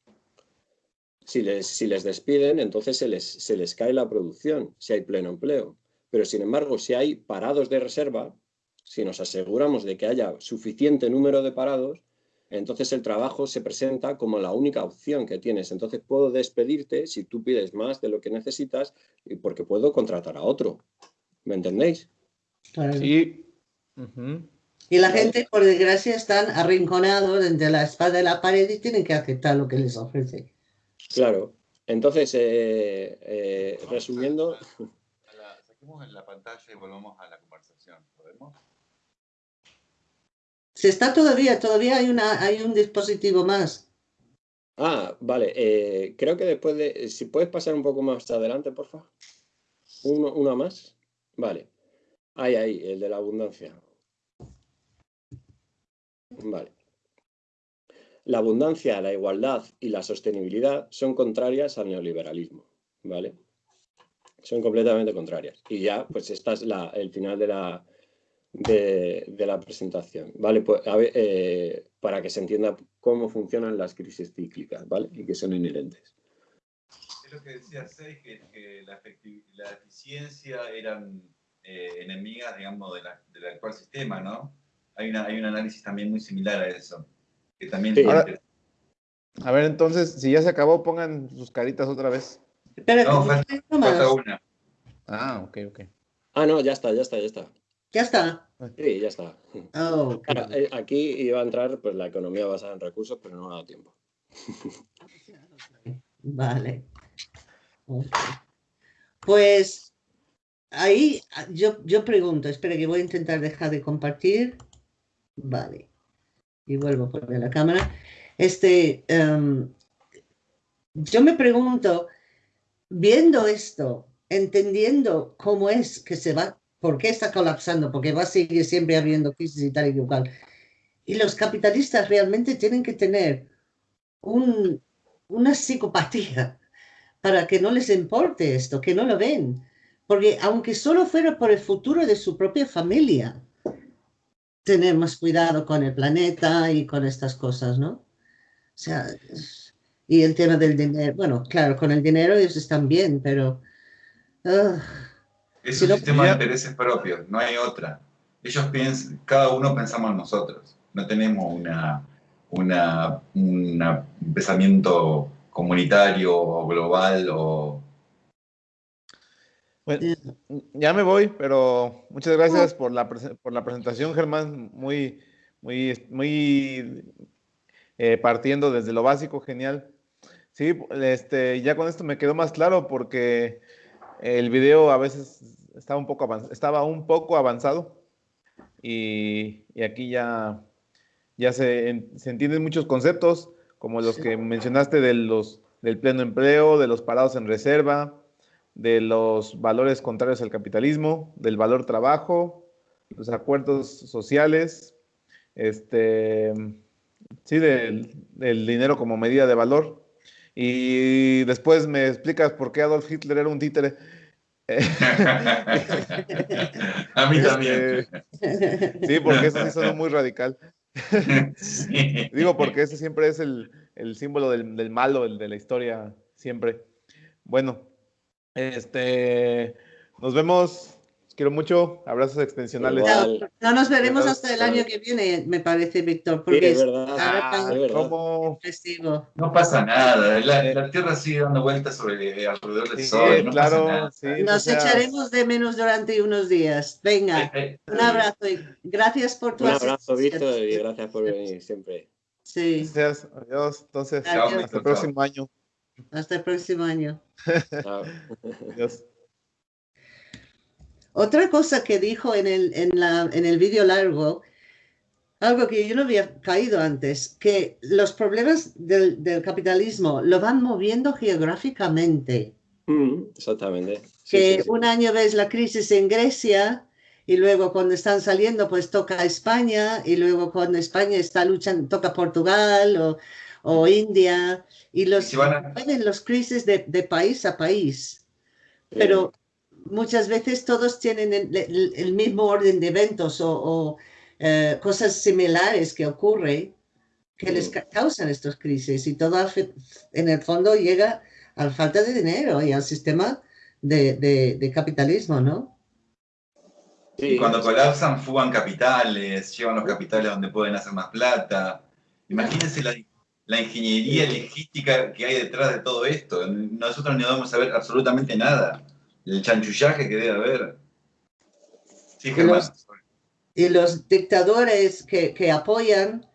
Si les, si les despiden, entonces se les, se les cae la producción, si hay pleno empleo. Pero sin embargo, si hay parados de reserva, si nos aseguramos de que haya suficiente número de parados, entonces el trabajo se presenta como la única opción que tienes. Entonces puedo despedirte si tú pides más de lo que necesitas y porque puedo contratar a otro. ¿Me entendéis? Sí. Y la gente, por desgracia, están arrinconados entre la espada y la pared y tienen que aceptar lo que les ofrece. Claro. Entonces, eh, eh, resumiendo... saquemos en la pantalla y volvamos a la conversación. ¿Podemos? Se está todavía, todavía hay, una, hay un dispositivo más. Ah, vale. Eh, creo que después de... Si puedes pasar un poco más adelante, por favor. Uno, una más. Vale. Ahí, ahí, el de la abundancia. Vale. La abundancia, la igualdad y la sostenibilidad son contrarias al neoliberalismo, ¿vale? Son completamente contrarias. Y ya, pues esta es el final de la, de, la presentación, ¿vale? Pues, eh, para que se entienda cómo funcionan las crisis cíclicas, ¿vale? Y que son inherentes. Es lo que decía Sey, que, la, eficiencia eran eh, enemigas, digamos, del actual sistema, ¿no? Hay, una, hay un análisis también muy similar a eso. Que también a ver, entonces, si ya se acabó, pongan sus caritas otra vez. no, falta, una. Ah, ok, ok. Ah, no, ya está, ya está, ya está. ¿Ya está? Sí, ya está. Oh, eh, aquí iba a entrar pues, la economía basada en recursos, pero no ha dado tiempo. Vale. Pues ahí ah, yo, yo pregunto, espera que voy a intentar dejar de compartir. Vale. Y vuelvo a poner la cámara. Este, em, yo me pregunto, viendo esto, entendiendo cómo es que se va, por qué está colapsando, porque va a seguir siempre habiendo crisis y tal y igual. Y los capitalistas realmente tienen que tener un, una psicopatía para que no les importe esto, que no lo ven porque aunque solo fuera por el futuro de su propia familia, tener más cuidado con el planeta y con estas cosas, ¿no? O sea, y el tema del dinero, bueno, claro, con el dinero ellos están bien, pero... Es un sistema de intereses propios, no hay otra. Ellos piensan, cada uno pensamos en nosotros, no tenemos una, una, un pensamiento comunitario o global o bueno, ya me voy, pero muchas gracias por la, por la presentación, Germán. Muy, muy, muy eh, partiendo desde lo básico, genial. Sí, este, ya con esto me quedó más claro porque el video a veces estaba un poco, estaba un poco avanzado y, aquí ya, ya se, se, entienden muchos conceptos, como los que mencionaste de los, del pleno empleo, de los parados en reserva, de los valores contrarios al capitalismo, del valor trabajo, los acuerdos sociales, este, sí, del, dinero como medida de valor. Y después me explicas por qué Adolf Hitler era un títere. A mí también. Este, sí, porque eso sí suena muy radical. Digo, porque ese siempre es el, símbolo del, del malo, el de la historia, siempre. Bueno, este, nos vemos quiero mucho. Abrazos extensionales. No, nos veremos hasta el año que viene, me parece, Víctor, porque es verdad. Ah, No pasa nada. La, Tierra sigue dando vueltas sobre, alrededor del Sol. claro, nos echaremos de menos durante unos días. Venga, eh, eh, un abrazo y gracias por tu Un abrazo, Víctor, y gracias por venir siempre. Sí. Gracias. Adiós. Entonces, hasta el próximo año. Hasta el próximo año. Otra cosa que dijo en el, en la, en el vídeo largo, algo que yo no había caído antes, que los problemas del, del capitalismo lo van moviendo geográficamente. Mm, exactamente. que un año ves la crisis en Grecia y luego cuando están saliendo pues toca España y luego cuando España está luchando toca Portugal o, o India y los, los crisis de, de, país a país. Pero muchas veces todos tienen el, mismo orden de eventos o, eh, cosas similares que ocurren que les causan estas crisis y todo en el fondo llega a la falta de dinero y al sistema de, capitalismo, ¿no? Sí. Cuando colapsan, fugan capitales, llevan los capitales donde pueden hacer más plata. Imagínense la, la ingeniería logística que hay detrás de todo esto. Nosotros no vamos a ver absolutamente nada el chanchullaje que debe haber. Sí, y, los, y los dictadores que, que apoyan,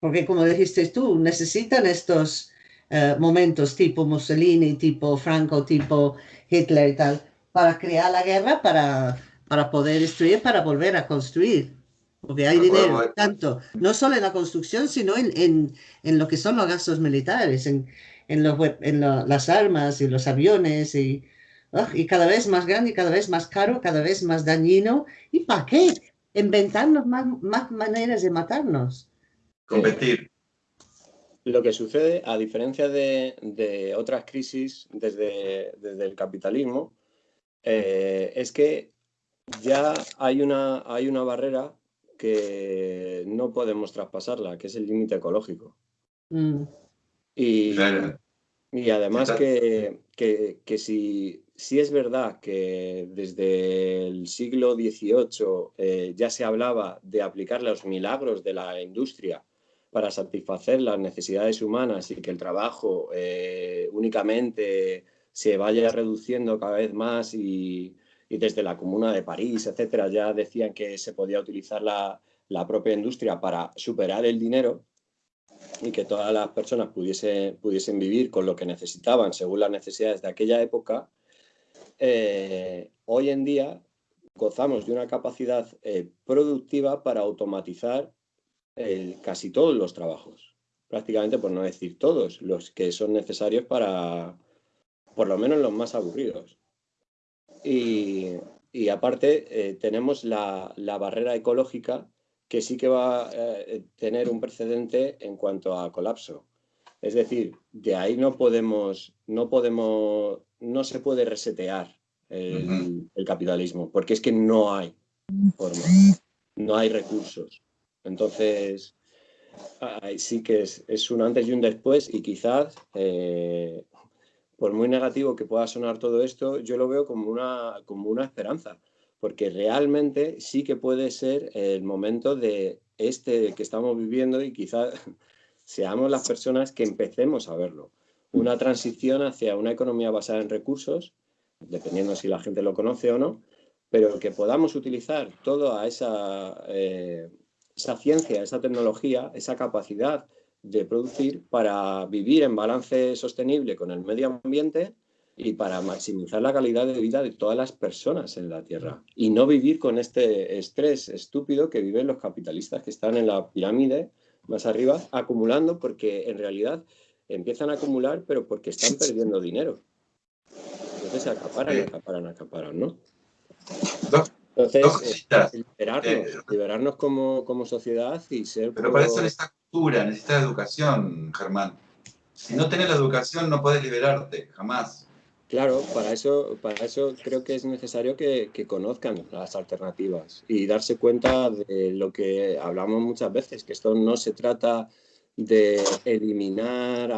porque como dijiste tú, necesitan estos eh, momentos tipo Mussolini, tipo Franco, tipo Hitler y tal, para crear la guerra, para, para poder destruir, para volver a construir. Porque hay dinero, tanto, no solo en la construcción, sino en, en, en lo que son los gastos militares, en, en, los, en las armas y los aviones y, y cada vez más grande y cada vez más caro, cada vez más dañino. ¿Y para qué? Inventarnos más, más maneras de matarnos. Competir. Lo que sucede, a diferencia de, de otras crisis desde, desde, el capitalismo, eh, es que ya hay una, hay una barrera que no podemos traspasarla, que es el límite ecológico. Mm. Y, y además que, que, si, si, es verdad que desde el siglo XVIII eh, ya se hablaba de aplicar los milagros de la industria para satisfacer las necesidades humanas y que el trabajo eh, únicamente se vaya reduciendo cada vez más y, y, desde la Comuna de París, etcétera, ya decían que se podía utilizar la, la propia industria para superar el dinero, y que todas las personas pudiesen, pudiesen vivir con lo que necesitaban según las necesidades de aquella época, eh, hoy en día gozamos de una capacidad eh, productiva para automatizar casi todos los trabajos, prácticamente por no decir todos, los que son necesarios para, por lo menos los más aburridos. Y, y aparte eh, tenemos la, la barrera ecológica que sí que va a eh, tener un precedente en cuanto a colapso. Es decir, de ahí no podemos, no podemos, no se puede resetear el, capitalismo, porque es que no hay forma, no hay recursos. Entonces, sí que es, un antes y un después y quizás, eh, por muy negativo que pueda sonar todo esto, yo lo veo como una, como una esperanza porque realmente sí que puede ser el momento de este que estamos viviendo y quizás seamos las personas que empecemos a verlo. Una transición hacia una economía basada en recursos, dependiendo si la gente lo conoce o no, pero que podamos utilizar toda esa, eh, esa ciencia, esa tecnología, esa capacidad de producir para vivir en balance sostenible con el medio ambiente y para maximizar la calidad de vida de todas las personas en la Tierra y no vivir con este estrés estúpido que viven los capitalistas que están en la pirámide más arriba acumulando porque en realidad empiezan a acumular pero porque están perdiendo dinero. Entonces acaparan, acaparan, acaparan, ¿no? Entonces, eh, liberarnos, eh, liberarnos como, como, sociedad y ser... Pero para eso necesitas cultura, necesitas educación, Germán. Si no tienes la educación no puedes liberarte, jamás. Claro, para eso, para eso creo que es necesario que, conozcan las alternativas y darse cuenta de lo que hablamos muchas veces, que esto no se trata de eliminar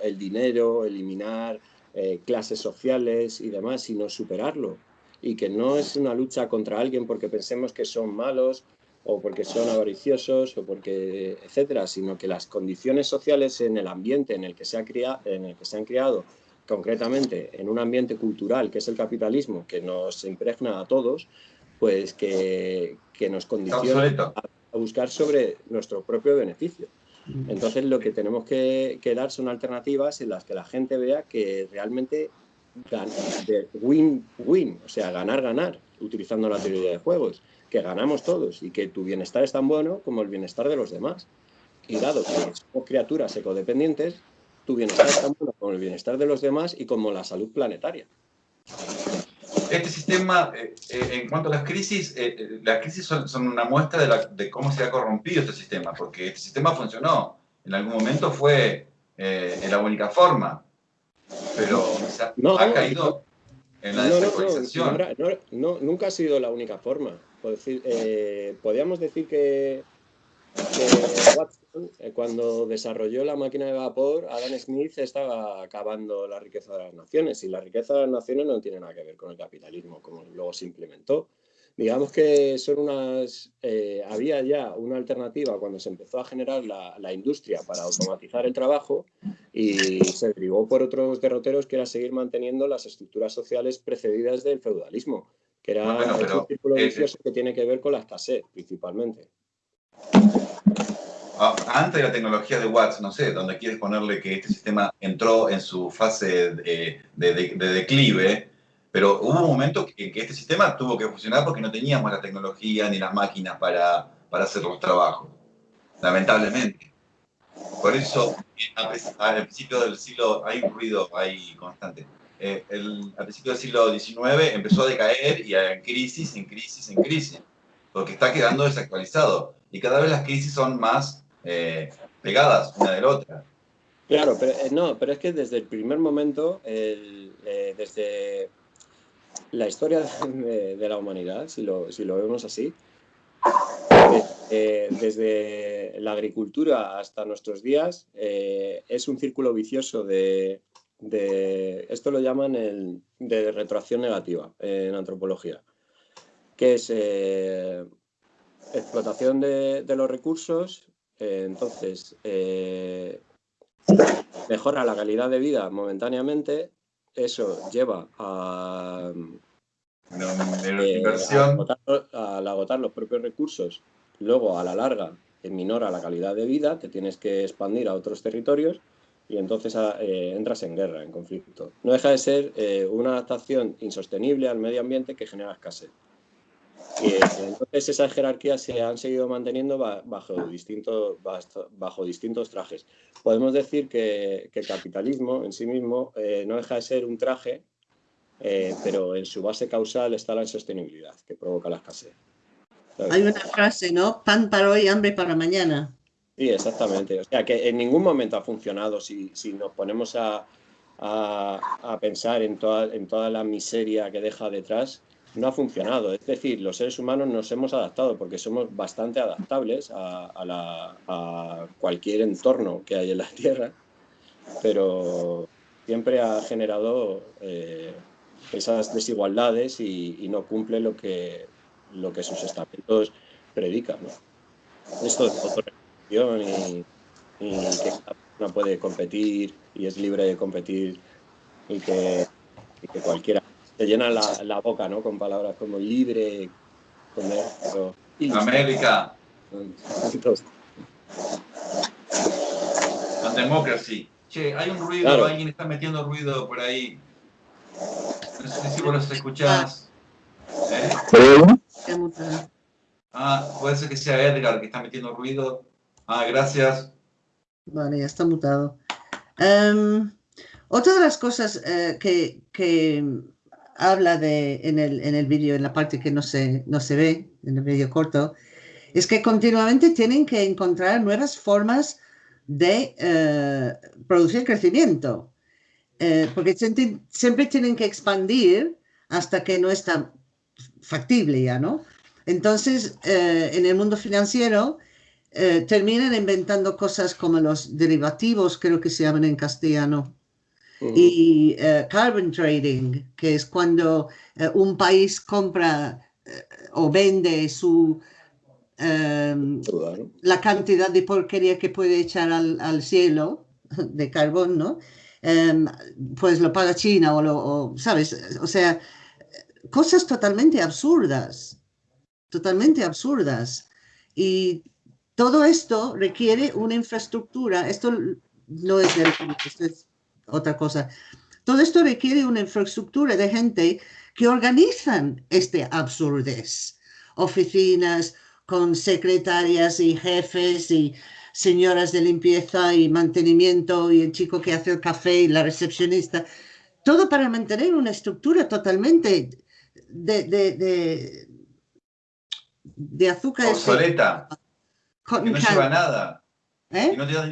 el dinero, eliminar eh, clases sociales y demás, sino superarlo. Y que no es una lucha contra alguien porque pensemos que son malos o porque son avariciosos o porque, etcétera, sino que las condiciones sociales en el ambiente en el que se, ha criado, en el que se han criado, concretamente en un ambiente cultural que es el capitalismo, que nos impregna a todos, pues que, que nos condiciona a, buscar sobre nuestro propio beneficio. Entonces lo que tenemos que, que, dar son alternativas en las que la gente vea que realmente win-win, o sea, ganar-ganar, utilizando la teoría de juegos que ganamos todos y que tu bienestar es tan bueno como el bienestar de los demás. Y dado que somos criaturas ecodependientes, tu bienestar es tan bueno como el bienestar de los demás y como la salud planetaria. Este sistema, eh, eh, en cuanto a las crisis, eh, las crisis son, una muestra de, de, cómo se ha corrompido este sistema, porque este sistema funcionó. En algún momento fue en la única forma, pero ha caído en la desactualización. No, nunca ha sido la única forma. Eh, podríamos decir que, Watson, eh, cuando desarrolló la máquina de vapor, Adam Smith estaba acabando la riqueza de las naciones y la riqueza de las naciones no tiene nada que ver con el capitalismo, como luego se implementó. Digamos que son unas, eh, había ya una alternativa cuando se empezó a generar la, la, industria para automatizar el trabajo y se derivó por otros derroteros que era seguir manteniendo las estructuras sociales precedidas del feudalismo que era un círculo vicioso que tiene que ver con la escasez, principalmente. Ah, antes de la tecnología de Watts, no sé, donde quieres ponerle que este sistema entró en su fase de, declive, pero hubo un momento en que este sistema tuvo que funcionar porque no teníamos la tecnología ni las máquinas para, para hacer los trabajos, lamentablemente. Por eso, al principio del siglo hay un ruido ahí constante. Eh, el, al principio del siglo XIX empezó a decaer y en crisis, en crisis, en crisis, porque está quedando desactualizado. Y cada vez las crisis son más eh, pegadas una de la otra. Claro, pero eh, no, pero es que desde el primer momento, desde la historia de, la humanidad, si lo, si lo vemos así, desde la agricultura hasta nuestros días, es un círculo vicioso de, de, esto lo llaman el, de retroacción negativa en antropología, que es eh, explotación de, los recursos, eh, entonces eh, mejora la calidad de vida momentáneamente, eso lleva a, al agotar los propios recursos, luego a la larga minora la calidad de vida, te tienes que expandir a otros territorios y entonces ah, eh, entras en guerra, en conflicto. No deja de ser eh, una adaptación insostenible al medio ambiente que genera escasez. Y, eh, entonces esas jerarquías se han seguido manteniendo bajo, distintos, bajo distintos trajes. Podemos decir que, que, el capitalismo en sí mismo no deja de ser un traje, pero en su base causal está la insostenibilidad que provoca la escasez. Hay una frase, ¿no? Pan para hoy, hambre para mañana. Sí, exactamente. O sea, que en ningún momento ha funcionado si, nos ponemos a, pensar en toda, en toda la miseria que deja detrás, no ha funcionado. Es decir, los seres humanos nos hemos adaptado porque somos bastante adaptables a, cualquier entorno que hay en la Tierra, pero siempre ha generado eh, esas desigualdades y, no cumple lo que, lo que sus estamentos predican. Esto es otro y, que cada persona puede competir y es libre de competir y que, cualquiera se llena la, boca ¿no? con palabras como libre, comer, América. La democracy. Che, hay un ruido, alguien está metiendo ruido por ahí. No sé si vos los escuchás. ¿Eh? Ah, puede ser que sea Edgar que está metiendo ruido. Ah, gracias. Vale, ya está mutado. Em, otra de las cosas eh, que, habla de en el, en el vídeo, en la parte que no se, no se ve, en el vídeo corto, es que continuamente tienen que encontrar nuevas formas de eh, producir crecimiento, eh, porque siempre tienen que expandir hasta que no está factible ya, ¿no? Entonces, en el mundo financiero, eh, terminan inventando cosas como los derivativos, creo que se llaman en castellano, y eh, carbon trading, que es cuando eh, un país compra eh, o vende su em, la cantidad de porquería que puede echar al, cielo de carbón, ¿no? Em, pues lo paga China o lo, ¿sabes? O sea, cosas totalmente absurdas, totalmente absurdas. Y todo esto requiere una infraestructura, esto no es otra cosa. Todo esto requiere una infraestructura de gente que organizan este absurdez. Oficinas con secretarias y jefes y señoras de limpieza y mantenimiento y el chico que hace el café y la recepcionista. Todo para mantener una estructura totalmente de, de, de, azúcar. Obsoleta. Que no lleva nada. ¿Eh? no te da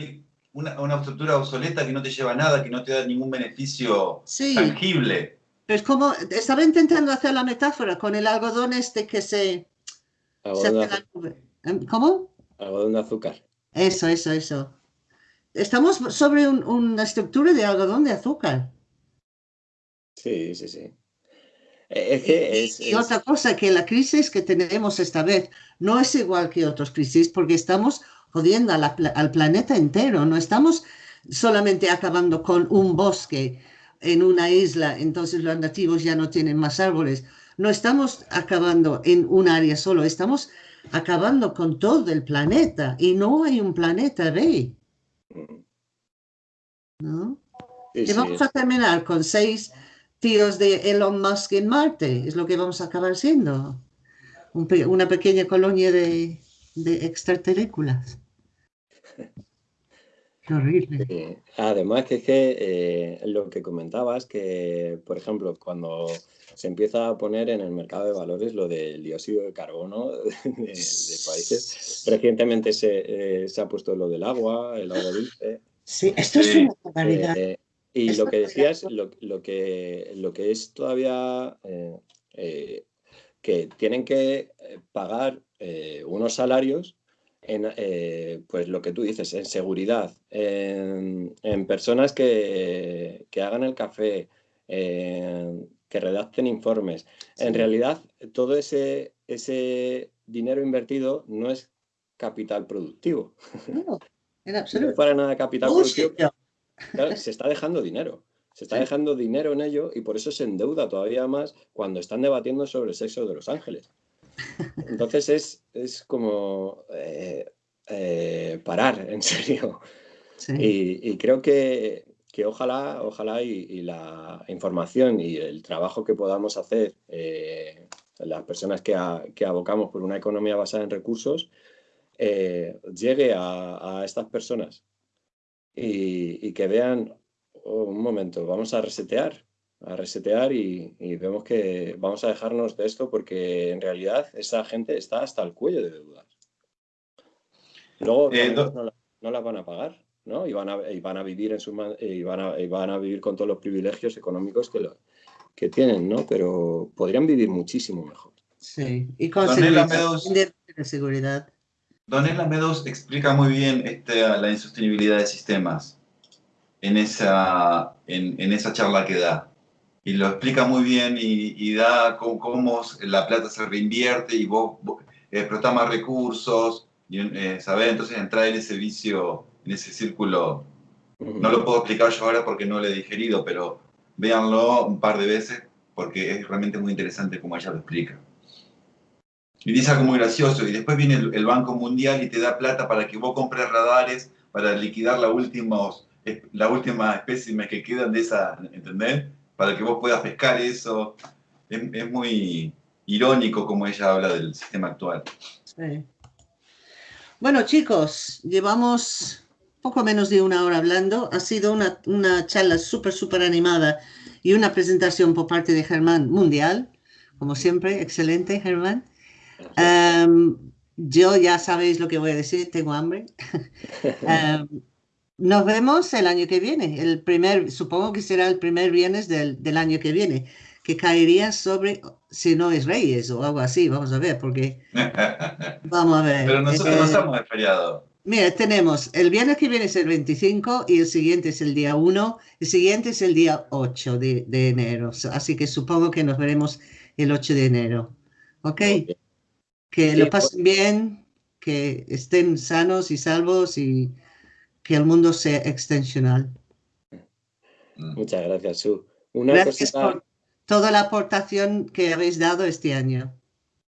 una, estructura obsoleta que no te lleva nada, que no te da ningún beneficio tangible. Es como, estaba intentando hacer la metáfora con el algodón este que se... ¿Em? ¿Cómo? Algodón de azúcar. Eso, eso, eso. Estamos sobre una estructura de algodón de azúcar. Sí, sí, sí. Eh, y, otra cosa, que la crisis que tenemos esta vez no es igual que otras crisis porque estamos jodiendo al planeta entero, no estamos solamente acabando con un bosque en una isla, entonces los nativos ya no tienen más árboles. No estamos acabando en un área solo, estamos acabando con todo el planeta y no hay un planeta B. ¿No? y vamos a terminar con seis tíos de Elon Musk en Marte, es lo que vamos a acabar siendo. una pequeña colonia de, de extraterrícolas. Qué horrible. además que es que eh, lo que comentabas, que por ejemplo, cuando se empieza a poner en el mercado de valores lo del dióxido de carbono de, países, recientemente se, eh, se, ha puesto lo del agua, el agua dulce. Sí, esto es una barbaridad. Eh, y lo que decías, lo, lo, que, lo que es todavía que tienen que pagar unos salarios en eh, pues lo que tú dices, en seguridad, en, personas que, hagan el café, que redacten informes. En realidad, todo ese, ese dinero invertido no es capital productivo. No, en absoluto. No para nada capital productivo. Se está dejando dinero. Se está dejando dinero en ello y por eso se endeuda todavía más cuando están debatiendo sobre el sexo de los ángeles. Entonces es, es como eh, eh, parar, en serio. Y, creo que, ojalá, ojalá y, la información y el trabajo que podamos hacer eh, las personas que, abocamos por una economía basada en recursos llegue a, estas personas y, que vean, oh, un momento, vamos a resetear, a resetear y, vemos que vamos a dejarnos de esto porque en realidad esa gente está hasta el cuello de deudas. Luego eh, no, las van a pagar, ¿no? Y van a, van a vivir en su y van a, van a vivir con todos los privilegios económicos que, lo, que tienen, ¿no? Pero podrían vivir muchísimo mejor. Sí, y con seguridad. Donella Meadows explica muy bien este, la insostenibilidad de sistemas en esa, en esa charla que da. Y lo explica muy bien y, da cómo, la plata se reinvierte y vos, explotás más recursos, y, eh, Entonces entrar en ese vicio, en ese círculo, no lo puedo explicar yo ahora porque no lo he digerido, pero véanlo un par de veces porque es realmente muy interesante como ella lo explica. Y dice algo muy gracioso, y después viene el, Banco Mundial y te da plata para que vos compres radares para liquidar la, últimos, la última espécimen que quedan de esa, ¿entendés? para que vos puedas pescar eso. Es, muy irónico como ella habla del sistema actual. Bueno, chicos, llevamos poco menos de una hora hablando. Ha sido una, una charla súper, súper animada y una presentación por parte de Germán mundial. Como siempre, excelente, Germán. Em, yo ya sabéis lo que voy a decir, tengo hambre. Em, nos vemos el año que viene, el primer, supongo que será el primer viernes del, del, año que viene, que caería sobre, si no es Reyes o algo así, vamos a ver, porque... vamos a ver. Pero nosotros no eh, estamos de feriado. Mira, tenemos el viernes que viene es el 25 y el siguiente es el día 1, el siguiente es el día 8 de, de enero, así que supongo que nos veremos el 8 de enero. ¿Ok? Ok. Que Sí, lo pues- pasen bien, que estén sanos y salvos y que el mundo sea extensional. Mm. Muchas gracias, Su. Una Gracias cosita, por toda la aportación que habéis dado este año.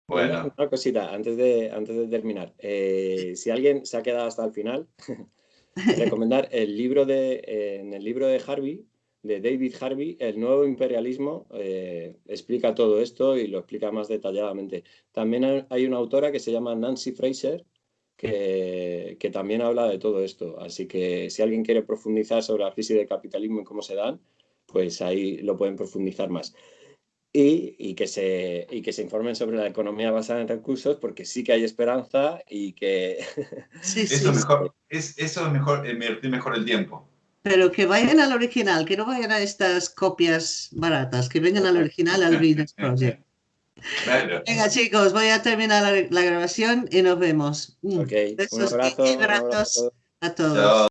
Bueno, una, una cosita antes de, antes de terminar. Eh, si alguien se ha quedado hasta el final, recomendar el libro de, eh, en el libro de Harvey, de David Harvey, El nuevo imperialismo, eh, explica todo esto y lo explica más detalladamente. También hay- una autora que se llama Nancy Fraser, que, que también habla de todo esto. Así que si alguien quiere profundizar sobre la crisis del capitalismo y cómo se dan, pues ahí lo pueden profundizar más. Y, y que se, y que se informen sobre la economía basada en recursos, porque sí que hay esperanza y que Sí, sí, eso es sí. mejor, es, eso es mejor, eh, invertir mejor el tiempo. Pero que vayan al original, que no vayan a estas copias baratas, que vengan al original, al Venus Project. Claro. Venga, chicos, voy a terminar la, la grabación y nos vemos. Mm. Ok, un Besos abrazo, y un abrazo a abrazos todos. a todos. Chao.